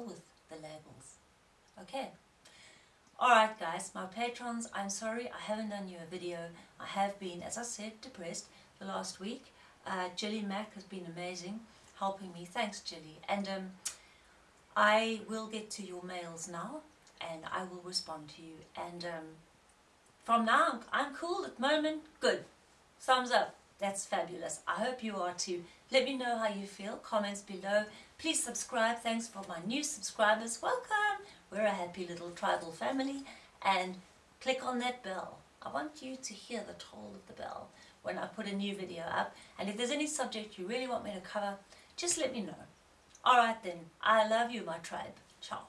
hell with the labels. Okay. Alright guys, my patrons, I'm sorry I haven't done you a video. I have been, as I said, depressed the last week. Uh, Jilly Mac has been amazing, helping me. Thanks Jilly. And um, I will get to your mails now and I will respond to you. And um, from now, I'm cool at the moment. Good. Thumbs up. That's fabulous. I hope you are too. Let me know how you feel. Comments below. Please subscribe. Thanks for my new subscribers. Welcome. We're a happy little tribal family. And click on that bell. I want you to hear the toll of the bell when I put a new video up. And if there's any subject you really want me to cover, just let me know. Alright then. I love you, my tribe. Ciao.